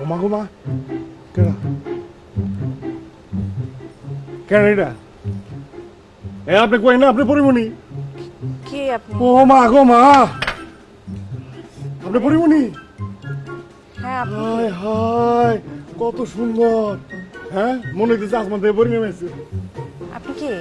ও মা। গো মা কেন কেন এটা? এ আপনি কই না? আপনি পরিমণি? কে আপনি? ও মা। গো মা আপনি পরিমণি? হ্যাঁ আপনি হায় হায় কত সুন্দর। হ্যাঁ? মনে হচ্ছে আসমান থেকে পরিমে মেছে আপনি কে?